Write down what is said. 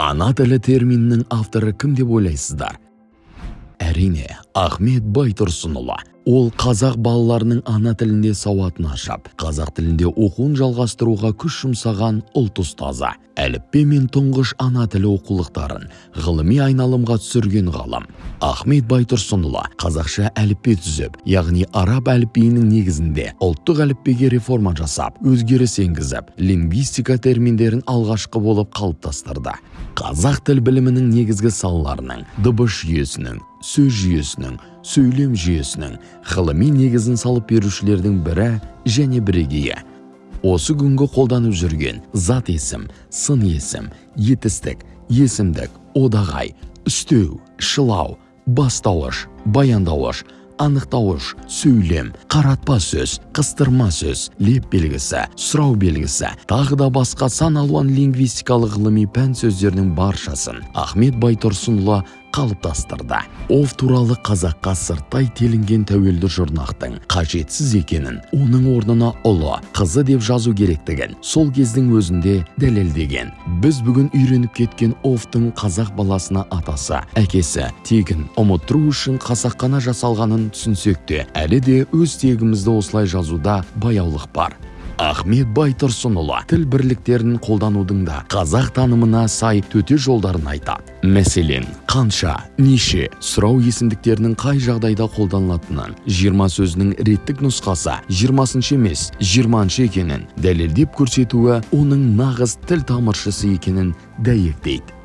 ана тілі терминінің авторы кім деп ойлайсыздар? Әрине ахмет байтұрсынұлы. Ол қазақ балаларының ана тілінде сауатын ашып қазақ тілінде оқуын жалғастыруға күш жұмсаған ұлт ұстазы әліппе мен тұңғыш ана тілі оқулықтарын ғылыми айналымға түсірген ғалым ахмет байтұрсынұлы қазақша әліппе түзіп яғни араб әліпбиінің негізінде ұлттық әліппеге реформа жасап өзгеріс енгізіп лингвистика терминдерін алғашқы болып қалыптастырды. Қазақ тіл білімінің негізгі салаларының дыбыс жүйесінің сөз жүйесінің сөйлем жүйесінің ғылыми негізін салып берушілердің бірі және бірегейі. Осы күнгі қолданып жүрген зат есім сын есім етістік есімдік одағай үстеу шылау бастауыш баяндауыш анықтауыш сөйлем қаратпа сөз қыстырма сөз леп белгісі сұрау белгісі тағы да басқа сан алуан лингвистикалық ғылыми пән сөздердің баршасын ахмет байтұрсынұлы қалыптастырды. Оф туралы қазаққа сырттай телінген тәуелді жұрнақтың қажетсіз екенін оның орнына ұлы қызы деп жазу керектігін сол кездің өзінде дәлелдеген. Біз бүгін үйреніп кеткен офтың қазақ баласына атасы әкесі тегін ұмыттыру үшін қасақана жасалғанын түсінсек те әлі де өз тегімізді осылай жазуда баяулық бар. Ахмет байтұрсынұлы тіл бірліктерін қолданудың да қазақ танымына сай төте жолдарын айтады мәселен қанша неше сұрау есімдіктерінің қай жағдайда қолданылатынын жиырма сөзінің реттік нұсқасы жиырмасыншы емес жиырманшы екенін дәлелдеп көрсетуі оның нағыз тіл тамыршысы екенін дәйектейді.